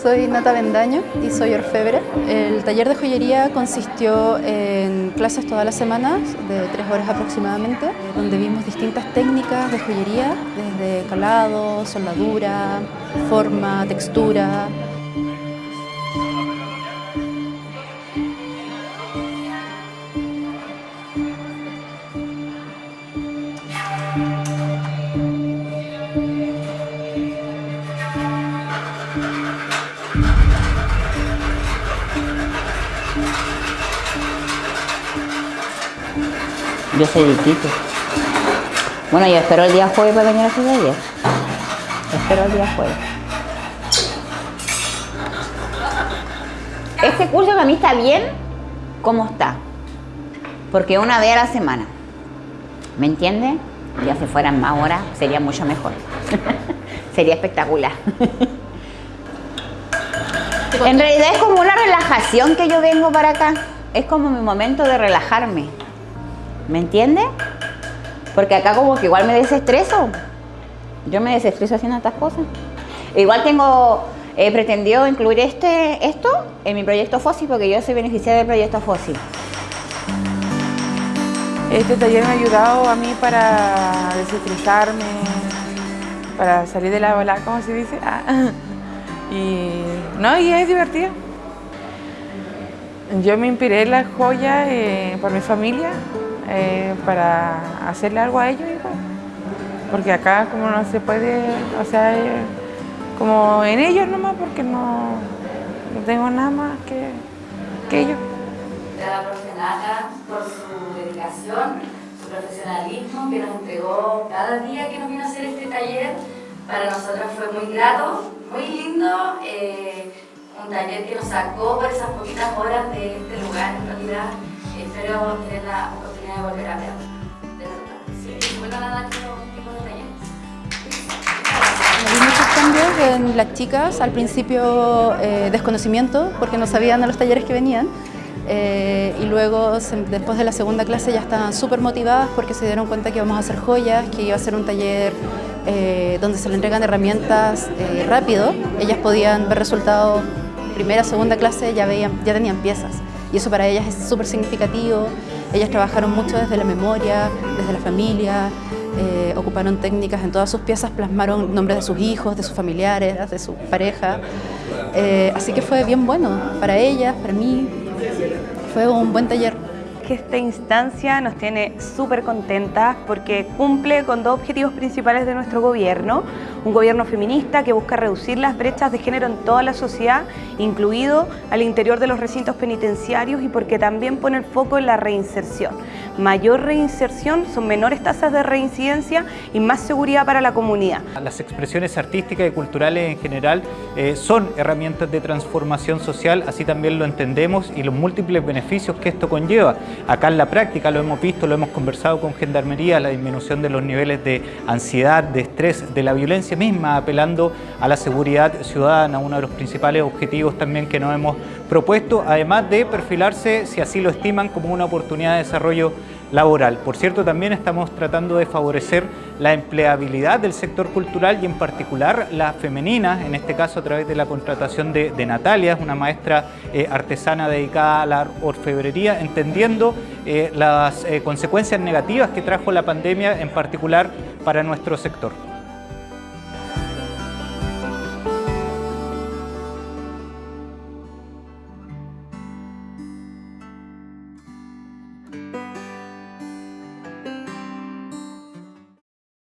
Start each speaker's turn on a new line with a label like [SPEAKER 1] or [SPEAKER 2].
[SPEAKER 1] soy Nata Bendaño y soy orfebre. El taller de joyería consistió en clases todas las semanas, de tres horas aproximadamente, donde vimos distintas técnicas de joyería, desde calado, soldadura, forma, textura,
[SPEAKER 2] Yo soy distinto. Bueno, yo espero el día jueves para venir a hacer ayer. Espero el día jueves. Este curso para mí está bien como está. Porque una vez a la semana. ¿Me entiende? Ya si fueran más horas sería mucho mejor. sería espectacular. en realidad es como una relajación que yo vengo para acá. Es como mi momento de relajarme. ¿Me entiende? Porque acá como que igual me desestreso. Yo me desestreso haciendo estas cosas. Igual tengo, he pretendido incluir este, esto en mi proyecto FOSI porque yo soy beneficiaria del proyecto FOSI.
[SPEAKER 3] Este taller me ha ayudado a mí para desestresarme, para salir de la bola, como se dice. Ah. Y, no, y es divertido. Yo me inspiré en la joya eh, por mi familia, eh, para hacerle algo a ellos, porque acá como no se puede, o sea, eh, como en ellos nomás, porque no, no tengo nada más que, que ellos.
[SPEAKER 4] A la profe por su dedicación, su profesionalismo que nos entregó cada día que nos vino a hacer este taller. Para nosotros fue muy grato, muy lindo, eh, un taller que nos sacó por esas poquitas horas de este lugar en realidad. Espero tener la de volver a ver. Sí. Bueno, nada, tipo de
[SPEAKER 1] Hay muchos cambios en las chicas, al principio eh, desconocimiento, porque no sabían de los talleres que venían, eh, y luego después de la segunda clase ya estaban súper motivadas porque se dieron cuenta que íbamos a hacer joyas, que iba a ser un taller eh, donde se le entregan herramientas rápido, ellas podían ver resultados primera, segunda clase, ya, veían, ya tenían piezas y eso para ellas es súper significativo. Ellas trabajaron mucho desde la memoria, desde la familia, eh, ocuparon técnicas en todas sus piezas, plasmaron nombres de sus hijos, de sus familiares, de su pareja. Eh, así que fue bien bueno para ellas, para mí. Fue un buen taller
[SPEAKER 5] que esta instancia nos tiene súper contentas porque cumple con dos objetivos principales de nuestro gobierno. Un gobierno feminista que busca reducir las brechas de género en toda la sociedad, incluido al interior de los recintos penitenciarios y porque también pone el foco en la reinserción. Mayor reinserción son menores tasas de reincidencia y más seguridad para la comunidad.
[SPEAKER 6] Las expresiones artísticas y culturales en general eh, son herramientas de transformación social, así también lo entendemos y los múltiples beneficios que esto conlleva. Acá en la práctica lo hemos visto, lo hemos conversado con Gendarmería, la disminución de los niveles de ansiedad, de estrés, de la violencia misma, apelando a la seguridad ciudadana, uno de los principales objetivos también que nos hemos propuesto, además de perfilarse, si así lo estiman, como una oportunidad de desarrollo laboral. Por cierto, también estamos tratando de favorecer la empleabilidad del sector cultural y en particular la femenina, en este caso a través de la contratación de, Natalia, una maestra eh, artesana dedicada a la orfebrería, entendiendo eh, las eh, consecuencias negativas que trajo la pandemia, en particular para nuestro sector.